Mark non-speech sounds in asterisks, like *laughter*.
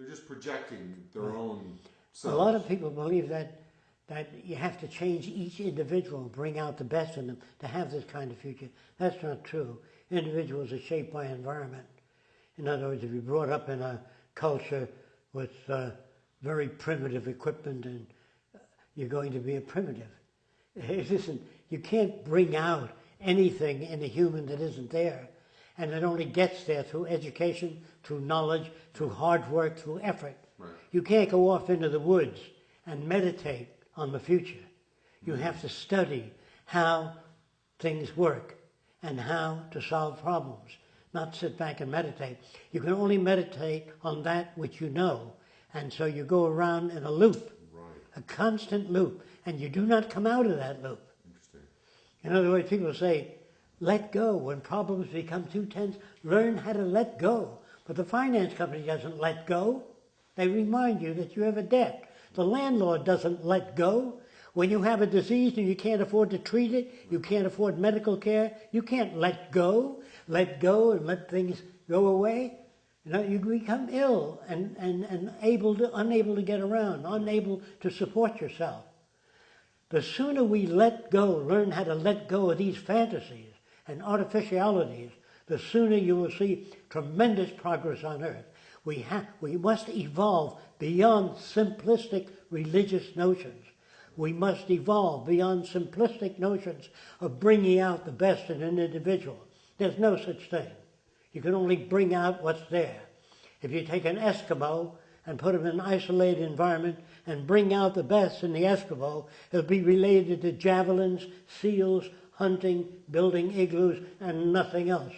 They're just projecting their own. A lot of people believe that that you have to change each individual, bring out the best in them to have this kind of future. That's not true. Individuals are shaped by environment. In other words, if you're brought up in a culture with uh, very primitive equipment, and uh, you're going to be a primitive. *laughs* It isn't. You can't bring out anything in a human that isn't there, and it only gets there through education, through knowledge, through hard work, through effort. Right. You can't go off into the woods and meditate on the future. You have to study how things work and how to solve problems, not sit back and meditate. You can only meditate on that which you know, and so you go around in a loop, Right. a constant loop, and you do not come out of that loop. Interesting. In other words, people say, let go. When problems become too tense, learn how to let go. But the finance company doesn't let go. They remind you that you have a debt. The landlord doesn't let go. When you have a disease and you can't afford to treat it, you can't afford medical care, you can't let go. Let go and let things go away. You know, you become ill and, and, and able to, unable to get around, unable to support yourself. The sooner we let go, learn how to let go of these fantasies and artificialities, the sooner you will see tremendous progress on earth. We, ha- we must evolve beyond simplistic religious notions. We must evolve beyond simplistic notions of bringing out the best in an individual. There's no such thing. You can only bring out what's there. If you take an Eskimo and put him in an isolated environment and bring out the best in the Eskimo, it'll be related to javelins, seals, hunting, building igloos, and nothing else.